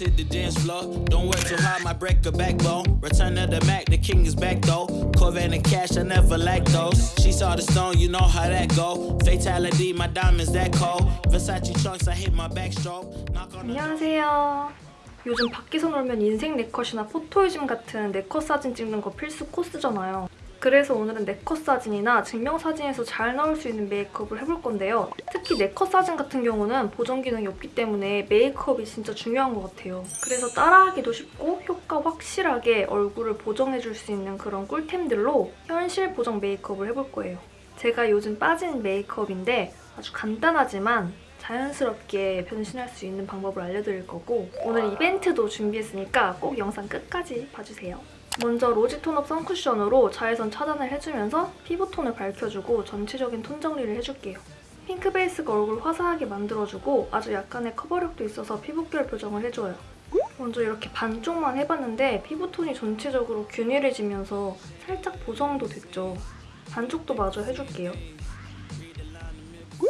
let's hit the dance floor. Don't work too hard, might break a backbone. Return of the Mac, the king is back though. Corvette and cash, I never lack those. She saw the stone, you know how that go. Fatality, my diamonds that cold. Versace trunks, I hit my backstroke. Knock on 안녕하세요. 요즘 밖에서 놀면 인생 네컷이나 포토이즘 같은 네컷 사진 찍는 거 필수 코스잖아요. 그래서 오늘은 네컷 사진이나 증명사진에서 잘 나올 수 있는 메이크업을 해볼 건데요. 특히 네컷 사진 같은 경우는 보정 기능이 없기 때문에 메이크업이 진짜 중요한 것 같아요. 그래서 따라하기도 쉽고 효과 확실하게 얼굴을 보정해줄 수 있는 그런 꿀템들로 현실 보정 메이크업을 해볼 거예요. 제가 요즘 빠진 메이크업인데 아주 간단하지만 자연스럽게 변신할 수 있는 방법을 알려드릴 거고 오늘 이벤트도 준비했으니까 꼭 영상 끝까지 봐주세요. 먼저 로지 톤업 선쿠션으로 자외선 차단을 해주면서 피부톤을 밝혀주고 전체적인 톤 정리를 해줄게요. 핑크 베이스가 얼굴 화사하게 만들어주고 아주 약간의 커버력도 있어서 피부결 교정을 해줘요. 먼저 이렇게 반쪽만 해봤는데 피부톤이 전체적으로 균일해지면서 살짝 보정도 됐죠. 반쪽도 마저 해줄게요.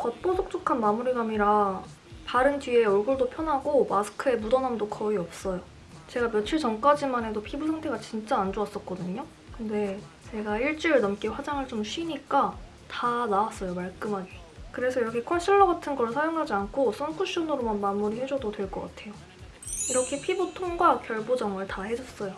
겉보속촉한 마무리감이라 바른 뒤에 얼굴도 편하고 마스크에 묻어남도 거의 없어요. 제가 며칠 전까지만 해도 피부 상태가 진짜 안 좋았었거든요. 근데 제가 일주일 넘게 화장을 좀 쉬니까 다 나왔어요, 말끔하게. 그래서 이렇게 컨실러 같은 걸 사용하지 않고 선쿠션으로만 마무리해줘도 될 것 같아요. 이렇게 피부 톤과 결 보정을 다 해줬어요.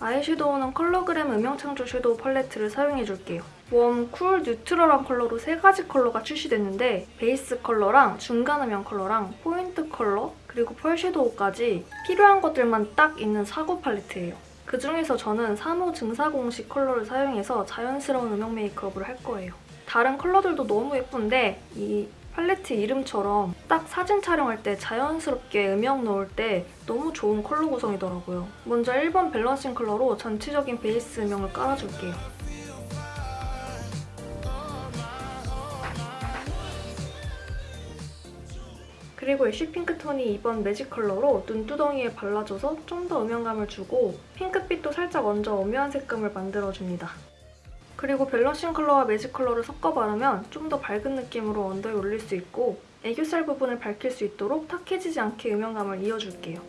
아이섀도우는 컬러그램 음영창조 shadow 팔레트를 사용해줄게요. warm, cool, neutral한 컬러로 세 가지 컬러가 출시됐는데 베이스 컬러랑 중간 음영 컬러랑 포인트 컬러 그리고 pearl shadow까지 필요한 것들만 딱 있는 사고 팔레트예요. 그중에서 저는 3호 증사공식 컬러를 사용해서 자연스러운 음영 메이크업을 할 거예요. 다른 컬러들도 너무 예쁜데 이 팔레트 이름처럼 딱 사진 촬영할 때 자연스럽게 음영 넣을 때 너무 좋은 컬러 구성이더라고요. 먼저 1번 balancing 컬러로 전체적인 베이스 음영을 깔아줄게요. 그리고 ash 핑크톤인 2번 매직 컬러로 눈두덩이에 발라줘서 좀 더 음영감을 주고 핑크빛도 살짝 얹어 오묘한 색감을 만들어줍니다. 그리고 balancing 컬러와 매직 컬러를 섞어 바르면 좀 더 밝은 느낌으로 under에 올릴 수 있고 애교살 부분을 밝힐 수 있도록 탁해지지 않게 음영감을 이어줄게요.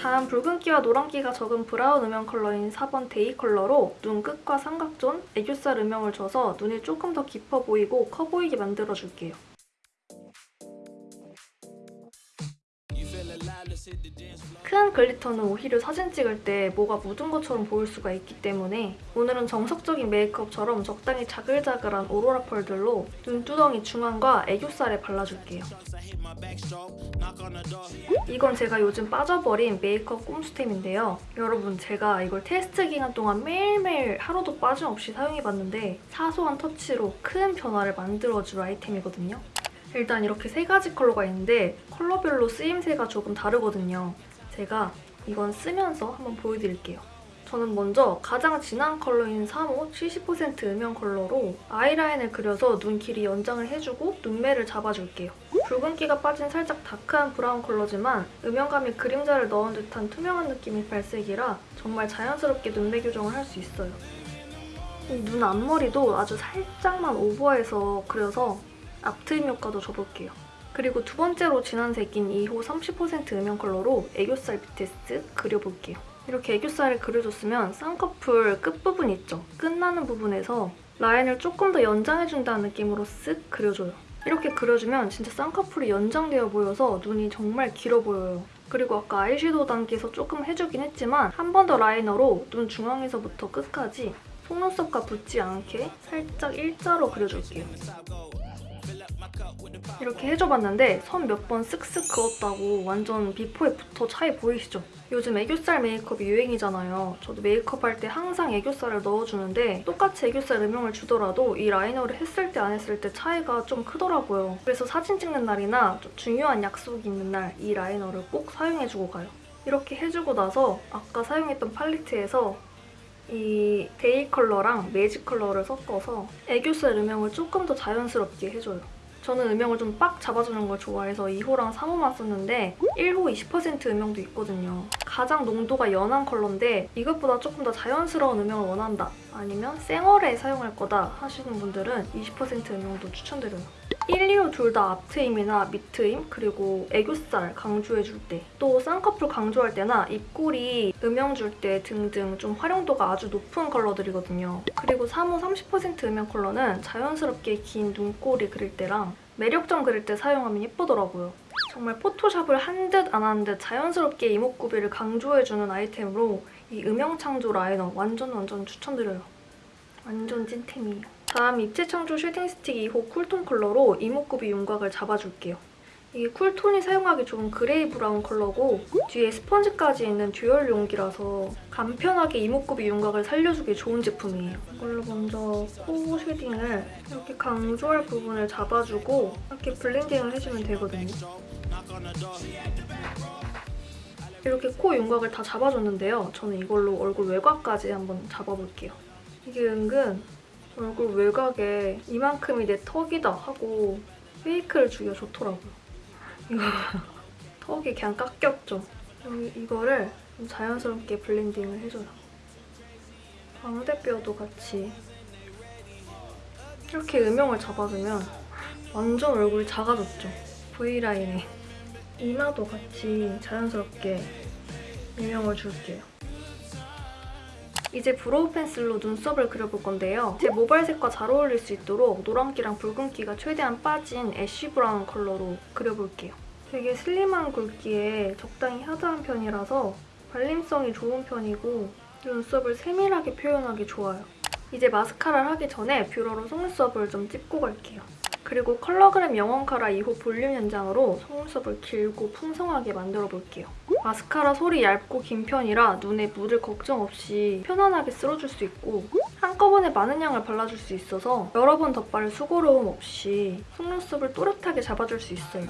다음 붉은기와 노란기가 적은 브라운 음영 컬러인 4번 day 컬러로 눈 끝과 삼각존, 애교살 음영을 줘서 눈이 조금 더 깊어 보이고 커 보이게 만들어줄게요. 큰 glitter는 오히려 사진 찍을 때 뭐가 묻은 것처럼 보일 수가 있기 때문에 오늘은 정석적인 메이크업처럼 적당히 자글자글한 오로라 pearl들로 눈두덩이 중앙과 애교살에 발라줄게요. 이건 제가 요즘 빠져버린 메이크업 꼼수템인데요. 여러분 제가 이걸 테스트 기간 동안 매일매일 하루도 빠짐없이 사용해봤는데 사소한 터치로 큰 변화를 만들어줄 아이템이거든요. 일단 이렇게 세 가지 컬러가 있는데 컬러별로 쓰임새가 조금 다르거든요. 제가 이건 쓰면서 한번 보여드릴게요. 저는 먼저 가장 진한 컬러인 3호 70% 음영 컬러로 아이라인을 그려서 눈 길이 연장을 해주고 눈매를 잡아줄게요. 붉은기가 빠진 살짝 dark한 브라운 컬러지만 음영감이 그림자를 넣은 듯한 투명한 느낌의 발색이라 정말 자연스럽게 눈매 교정을 할 수 있어요. 이눈 앞머리도 아주 살짝만 오버해서 그려서 앞트임 효과도 줘볼게요. 그리고 두 번째로 진한 색인 2호 30% 음영 컬러로 애교살 쓱 그려볼게요. 이렇게 애교살을 그려줬으면 쌍꺼풀 끝부분 있죠? 끝나는 부분에서 라인을 조금 더 연장해준다는 느낌으로 쓱 그려줘요. 이렇게 그려주면 진짜 쌍꺼풀이 연장되어 보여서 눈이 정말 길어 보여요. 그리고 아까 아이섀도우 단계에서 조금 해주긴 했지만 한 번 더 라이너로 눈 중앙에서부터 끝까지 속눈썹과 붙지 않게 살짝 일자로 그려줄게요. 이렇게 해줘봤는데 선 몇 번 쓱쓱 그었다고 완전 before after 차이 보이시죠? 요즘 애교살 메이크업이 유행이잖아요. 저도 메이크업 할 때 항상 애교살을 넣어주는데 똑같이 애교살 음영을 주더라도 이 liner를 했을 때 안 했을 때 차이가 좀 크더라고요. 그래서 사진 찍는 날이나 좀 중요한 약속이 있는 날 이 liner를 꼭 사용해주고 가요. 이렇게 해주고 나서 아까 사용했던 팔레트에서 이 day 컬러랑 매직 컬러를 섞어서 애교살 음영을 조금 더 자연스럽게 해줘요. 저는 음영을 좀 빡 잡아주는 걸 좋아해서 2호랑 3호만 썼는데 1호 20% 음영도 있거든요. 가장 농도가 연한 컬러인데 이것보다 조금 더 자연스러운 음영을 원한다 아니면 쌩얼에 사용할 거다 하시는 분들은 20% 음영도 추천드려요. 1, 2호 둘 다 앞트임이나 밑트임 그리고 애교살 강조해줄 때 또 쌍꺼풀 강조할 때나 입꼬리 음영 줄 때 등등 좀 활용도가 아주 높은 컬러들이거든요. 그리고 3호 30% 음영 컬러는 자연스럽게 긴 눈꼬리 그릴 때랑 매력점 그릴 때 사용하면 예쁘더라고요. 정말 포토샵을 한 듯 안 한 듯 자연스럽게 이목구비를 강조해주는 아이템으로 이 음영 창조 liner 완전 완전 추천드려요. 완전 찐템이에요. 다음 입체 창조 shading 스틱 2호 cool톤 컬러로 이목구비 윤곽을 잡아줄게요. 이게 cool톤이 사용하기 좋은 gray 브라운 컬러고 뒤에 스펀지까지 있는 dual 용기라서 간편하게 이목구비 윤곽을 살려주기 좋은 제품이에요. 이걸로 먼저 코 shading을 이렇게 강조할 부분을 잡아주고 이렇게 블렌딩을 해주면 되거든요. 이렇게 코 윤곽을 다 잡아줬는데요. 저는 이걸로 얼굴 외곽까지 한번 잡아볼게요. 이게 은근 얼굴 외곽에 이만큼이 내 턱이다 하고 fake를 주기가 좋더라고요. 이거 턱이 그냥 깎였죠. 여기 이거를 좀 자연스럽게 블렌딩을 해줘요. 광대뼈도 같이 이렇게 음영을 잡아주면 완전 얼굴이 작아졌죠. V라인에. 이마도 같이 자연스럽게 음영을 줄게요. 이제 brow 펜슬로 눈썹을 그려볼 건데요. 제 모발색과 잘 어울릴 수 있도록 노란기랑 붉은기가 최대한 빠진 ash 브라운 컬러로 그려볼게요. 되게 slim한 굵기에 적당히 hard한 편이라서 발림성이 좋은 편이고 눈썹을 세밀하게 표현하기 좋아요. 이제 마스카라를 하기 전에 뷰러로 속눈썹을 좀 찝고 갈게요. 그리고 컬러그램 영원 카라 2호 볼륨 연장으로 속눈썹을 길고 풍성하게 만들어 볼게요. 마스카라 솔이 얇고 긴 편이라 눈에 묻을 걱정 없이 편안하게 쓸어줄 수 있고 한꺼번에 많은 양을 발라줄 수 있어서 여러 번 덧바를 수고로움 없이 속눈썹을 또렷하게 잡아줄 수 있어요.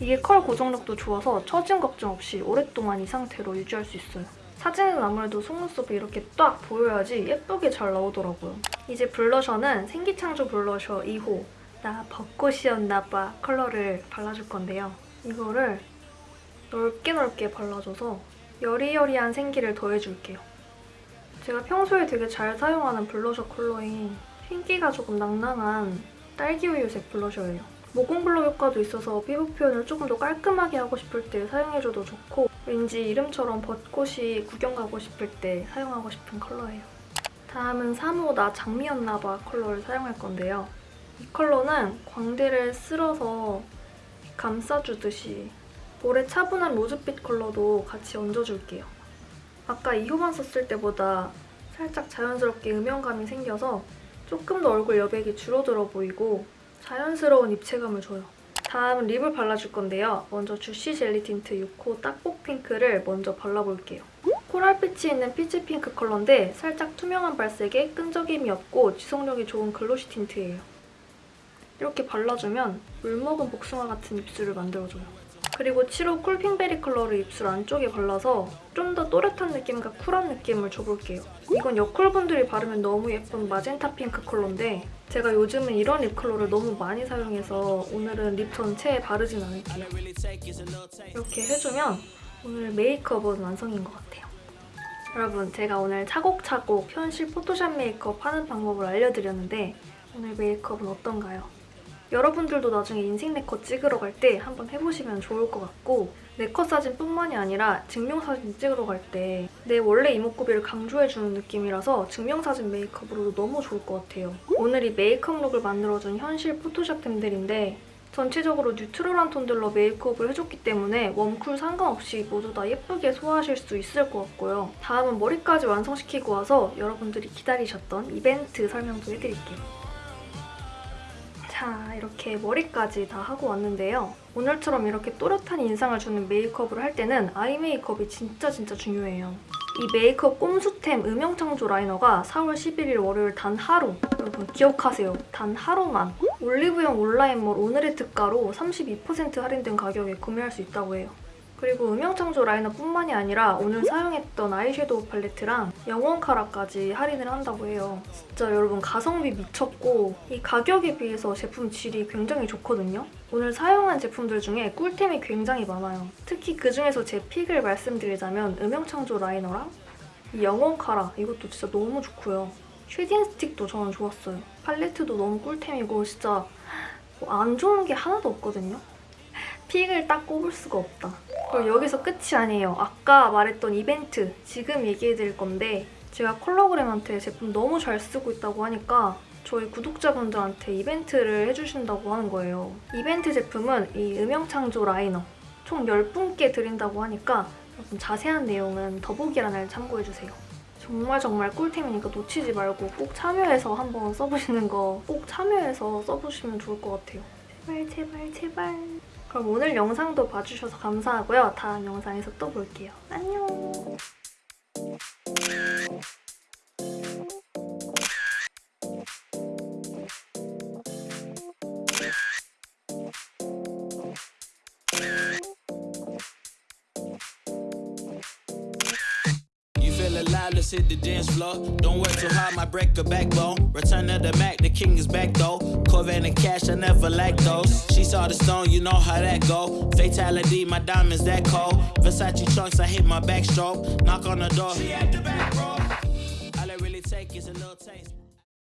이게 컬 고정력도 좋아서 처짐 걱정 없이 오랫동안 이 상태로 유지할 수 있어요. 사진은 아무래도 속눈썹이 이렇게 딱 보여야지 예쁘게 잘 나오더라고요. 이제 blusher는 생기창조 블러셔 2호 나 벚꽃이었나봐 컬러를 발라줄 건데요. 이거를 넓게 넓게 발라줘서 여리여리한 생기를 더해줄게요. 제가 평소에 되게 잘 사용하는 블러셔 컬러인 흰기가 조금 낭낭한 딸기우유색 blusher예요. 모공 blur 효과도 있어서 피부 표현을 조금 더 깔끔하게 하고 싶을 때 사용해줘도 좋고 왠지 이름처럼 벚꽃이 구경 가고 싶을 때 사용하고 싶은 컬러예요. 다음은 3호 나 장미였나봐 컬러를 사용할 건데요. 이 컬러는 광대를 쓸어서 감싸주듯이 볼에 차분한 rose빛 컬러도 같이 얹어줄게요. 아까 2호만 썼을 때보다 살짝 자연스럽게 음영감이 생겨서 조금 더 얼굴 여백이 줄어들어 보이고 자연스러운 입체감을 줘요. 다음은 lip을 발라줄 건데요. 먼저 juicy 젤리 틴트 6호 딱복 핑크를 먼저 발라볼게요. coral빛이 있는 peach 핑크 컬러인데 살짝 투명한 발색에 끈적임이 없고 지속력이 좋은 glossy tint예요. 이렇게 발라주면 물먹은 복숭아 같은 입술을 만들어줘요. 그리고 7호 쿨핑베리 컬러를 입술 안쪽에 발라서 좀 더 또렷한 느낌과 쿨한 느낌을 줘볼게요. 이건 여쿨분들이 바르면 너무 예쁜 마젠타 핑크 컬러인데 제가 요즘은 이런 lip 컬러를 너무 많이 사용해서 오늘은 lip 전체에 바르진 않을게요. 이렇게 해주면 오늘 메이크업은 완성인 것 같아요. 여러분 제가 오늘 차곡차곡 현실 포토샵 메이크업 하는 방법을 알려드렸는데 오늘 메이크업은 어떤가요? 여러분들도 나중에 인생 네컷 찍으러 갈 때 한번 해보시면 좋을 것 같고 네컷 사진뿐만이 아니라 증명사진 찍으러 갈 때 내 원래 이목구비를 강조해주는 느낌이라서 증명사진 메이크업으로도 너무 좋을 것 같아요. 오늘 이 메이크업 look을 만들어준 현실 포토샵템들인데 전체적으로 neutral한 톤들로 메이크업을 해줬기 때문에 웜쿨 상관없이 모두 다 예쁘게 소화하실 수 있을 것 같고요. 다음은 머리까지 완성시키고 와서 여러분들이 기다리셨던 이벤트 설명도 해드릴게요. 자, 이렇게 머리까지 다 하고 왔는데요. 오늘처럼 이렇게 또렷한 인상을 주는 메이크업을 할 때는 아이 메이크업이 진짜 진짜 중요해요. 이 메이크업 꼼수템 음영창조 라이너가 4월 11일 월요일 단 하루 여러분 기억하세요. 단 하루만 올리브영 온라인몰 오늘의 특가로 32% 할인된 가격에 구매할 수 있다고 해요. 그리고 음영창조 라이너뿐만이 아니라 오늘 사용했던 아이섀도우 팔레트랑 영원 카라까지 할인을 한다고 해요. 진짜 여러분 가성비 미쳤고 이 가격에 비해서 제품 질이 굉장히 좋거든요. 오늘 사용한 제품들 중에 꿀템이 굉장히 많아요. 특히 그중에서 제 픽을 말씀드리자면 음영창조 라이너랑 이 영원 카라 이것도 진짜 너무 좋고요. shading 스틱도 저는 좋았어요. 팔레트도 너무 꿀템이고 진짜 뭐 안 좋은 게 하나도 없거든요. pick을 딱 꼽을 수가 없다. 그리고 여기서 끝이 아니에요. 아까 말했던 이벤트 지금 얘기해드릴 건데 제가 컬러그램한테 제품 너무 잘 쓰고 있다고 하니까 저희 구독자분들한테 이벤트를 해주신다고 하는 거예요. 이벤트 제품은 이 음영창조 라이너 총 10분께 드린다고 하니까 여러분 자세한 내용은 더보기란을 참고해주세요. 정말 정말 꿀템이니까 놓치지 말고 꼭 참여해서 한번 써보시는 거 꼭 참여해서 써보시면 좋을 것 같아요. 제발 제발 제발. 그럼 오늘 영상도 봐주셔서 감사하고요. 다음 영상에서 또 볼게요. 안녕. Hit the dance floor. Don't work too hard, my break a backbone. Return of the Mac, the king is back though. Corvette and cash, I never like those. She saw the stone, you know how that go. Fatality, my diamonds that cold. Versace trunks, I hit my backstroke. Knock on the door. She at the back, bro. All I really take is a little taste.